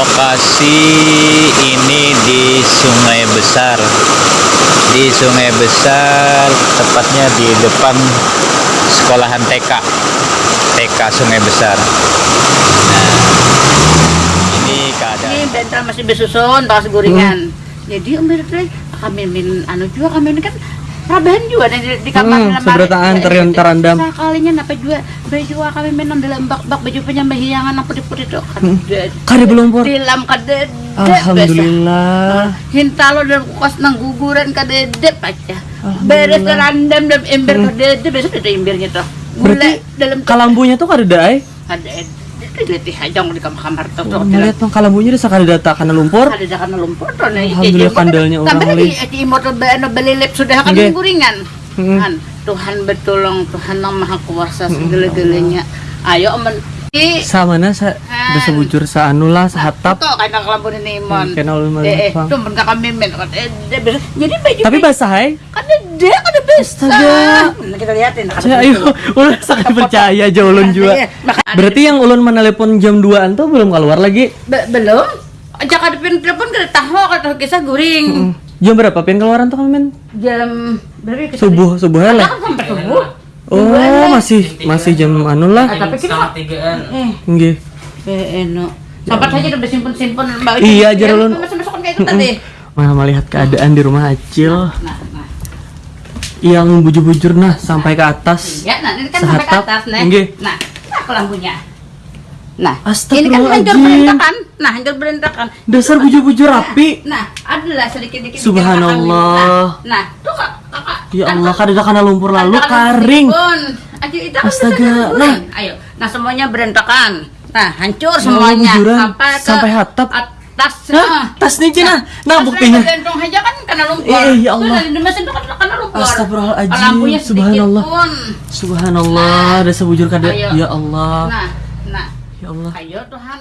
lokasi ini di Sungai Besar. Di Sungai Besar, tepatnya di depan sekolahan TK. TK Sungai Besar. Nah, ini keadaan Ini bentar masih bersusun, pas gorengan. Jadi Om kami min anu juga kami ini kan Rabahan juga nih di, di kamar Hmm, lemari. seberataan Ya, terion itu, terandam. Sekalinya napa juga baju kami minum dalam bak-bak baju penyambahiangan apa putih-putih tuh. Kadet. Kade belum por. Dilam kadet. Alhamdulillah. Hintalo dan kukas nang guguran kadede aja. Beres terandam dan ember kadede besok ada embernya tuh. Berarti dalam Kalambunya tuh kada dae. kadede. Letih aja di kamar-kamar tuh. tuh. Melihat mah kalambunya udah sakada data karena lumpur. ada dah karena lumpur tuh nih. Alhamdulillah kandalnya orang Tambah li. lagi di motor bano belilip sudah kan Nggih. guringan. Tuhan, Tuhan betulong, Tuhan yang maha kuasa segala-galanya. Ayo men Sama na sa Han. udah sebujur sa anu lah sa hatap. to kaya kelambon ni Mon. Kena ulun Eh, eh, malipang. tuh men. Eh, eh, besok- Jadi baju Tapi basah hai. kan dia kan ada bisa. Astaga. Nah, kita liatin. Saya ayo ulun sakit percaya aja ulun juga. Berarti yang ulun menelepon jam 2-an tuh belum keluar lagi. Be- belum. Ajak ada pin telepon kita tahu kata kisah guring. Hmm. Jam berapa pin keluaran tuh men? Jam berapa kita Subuh, subuh lah. Kan sampai subuh. Oh, masih masih jam anu lah. Tapi kita eh Nggih. eh eno. Sampai saja udah simpen-simpen mbak. Iya, aja ulun. Masuk-masuk kayak itu tadi. Malah melihat keadaan di rumah Acil Nah, nah. Yang bujur-bujur nah sampai ke atas. Ya, nah ini kan sampai ke Sehatap. atas nih. Nggih. Nah, nah ke lampunya. Nah, ini kan hancur berantakan. Nah, hancur berantakan. Dasar bujur-bujur rapi. Nah, adalah sedikit-sedikit. Subhanallah. Nah, nah, tuh kak, kakak. Ya Allah, kada karena lumpur lalu karing. kan Astaga, nah. nah. Ayo, nah semuanya berantakan. Nah, hancur Ya Allah, semuanya sampai ke Sampai hatap. atas. Hah? Tas nih Cina. Nah, buktinya. Kan karena lumpur. Eh, ya Allah. Tuh, di mesin itu kan karena lumpur. Astagfirullahaladzim, Lampunya subhanallah. pun. Subhanallah, ada sebujur kada. Ya Allah. Nah, nah, Ya Allah. ayo Tuhan